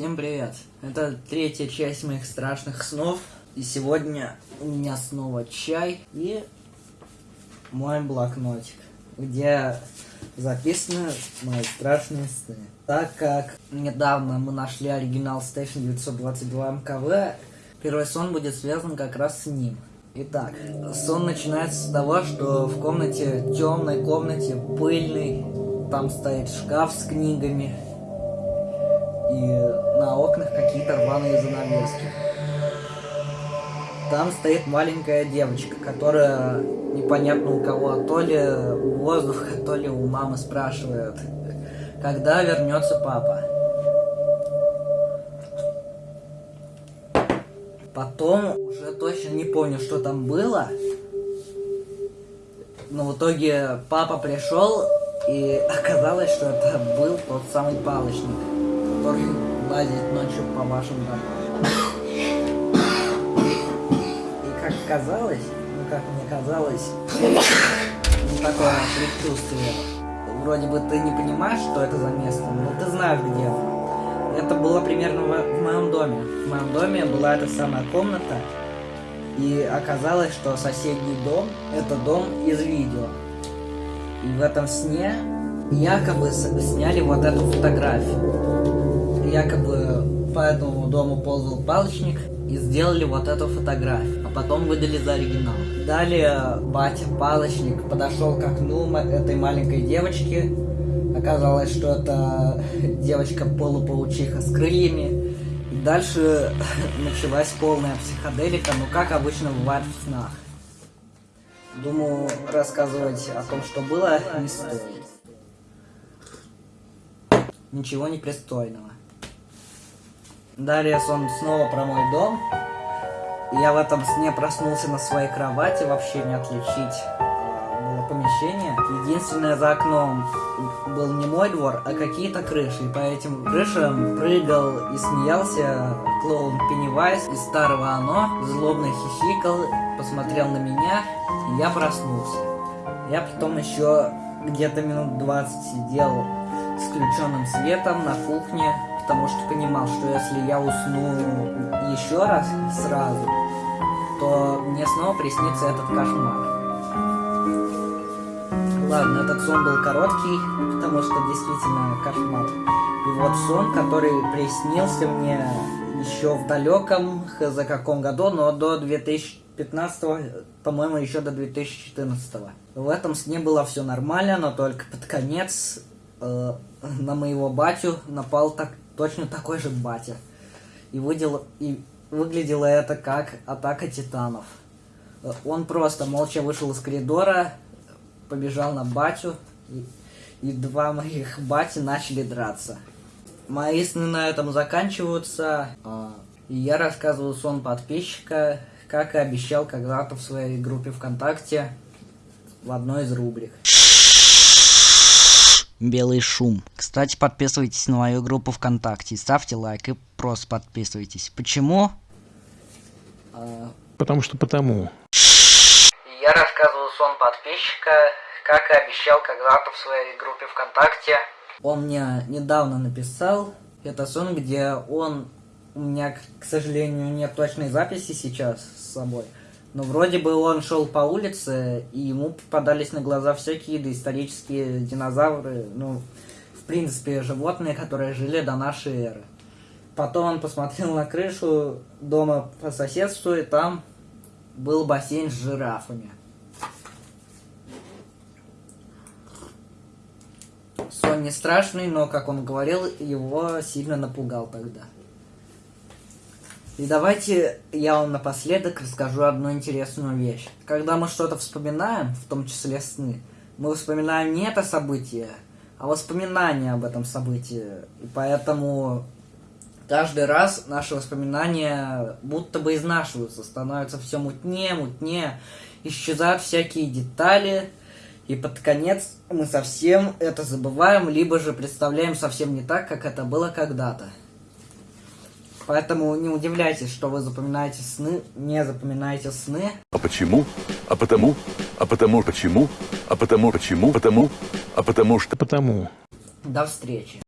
Всем привет! Это третья часть моих страшных снов. И сегодня у меня снова чай и мой блокнотик, где записаны мои страшные сны. Так как недавно мы нашли оригинал Station 922 МКВ, первый сон будет связан как раз с ним. Итак, сон начинается с того, что в комнате, темной комнате, пыльной, там стоит шкаф с книгами, и на окнах какие-то рваные занавески. Там стоит маленькая девочка, которая непонятно у кого, то ли у воздуха, то ли у мамы спрашивает, когда вернется папа. Потом уже точно не помню, что там было. Но в итоге папа пришел, и оказалось, что это был тот самый палочник который лазит ночью по вашим домам. И как казалось, ну как мне казалось, ну такое предчувствие. Вроде бы ты не понимаешь, что это за место, но ты знаешь, где оно. Это было примерно в моем доме. В моем доме была эта самая комната, и оказалось, что соседний дом – это дом из видео. И в этом сне якобы сняли вот эту фотографию якобы по этому дому ползал палочник и сделали вот эту фотографию, а потом выдали за оригинал. Далее батя палочник подошел к окну этой маленькой девочки. Оказалось, что это девочка-полупаучиха с крыльями. И дальше началась полная психоделика, ну как обычно бывает в снах. Думаю, рассказывать о том, что было, не стоит. Ничего непристойного. Далее сон снова про мой дом. Я в этом сне проснулся на своей кровати, вообще не отличить а, было помещение. Единственное за окном был не мой двор, а какие-то крыши. И по этим крышам прыгал и смеялся клоун Пеннивайз из старого «Оно», злобно хихикал, посмотрел на меня, и я проснулся. Я потом еще где-то минут 20 сидел с включенным светом на кухне, потому что понимал, что если я усну еще раз сразу, то мне снова приснится этот кошмар. Ладно, этот сон был короткий, потому что действительно кошмар. И вот сон, который приснился мне еще в далеком, за каком году, но до 2015, по-моему, еще до 2014. В этом сне было все нормально, но только под конец э, на моего батю напал так, точно такой же батя. И, выдел, и выглядело это как атака титанов. Он просто молча вышел из коридора, побежал на батю, и, и два моих бати начали драться. Мои сны на этом заканчиваются, а, и я рассказываю сон подписчика, как и обещал когда-то в своей группе ВКонтакте в одной из рубрик. Белый шум. Кстати, подписывайтесь на мою группу ВКонтакте, ставьте лайк и просто подписывайтесь. Почему? А... Потому что потому. Я рассказываю сон подписчика, как и обещал когда-то в своей группе ВКонтакте. Он мне недавно написал, это сон, где он... У меня, к сожалению, нет точной записи сейчас с собой. Но вроде бы он шел по улице, и ему попадались на глаза всякие доисторические динозавры, ну, в принципе, животные, которые жили до нашей эры. Потом он посмотрел на крышу дома по соседству, и там был бассейн с жирафами. Сон не страшный, но, как он говорил, его сильно напугал тогда. И давайте я вам напоследок расскажу одну интересную вещь. Когда мы что-то вспоминаем, в том числе сны, мы вспоминаем не это событие, а воспоминания об этом событии. И поэтому каждый раз наши воспоминания будто бы изнашиваются, становятся все мутнее, мутнее, исчезают всякие детали, и под конец мы совсем это забываем, либо же представляем совсем не так, как это было когда-то. Поэтому не удивляйтесь, что вы запоминаете сны, не запоминаете сны. А почему? А потому? А потому почему? А потому почему? Потому? А потому что? Потому. До встречи.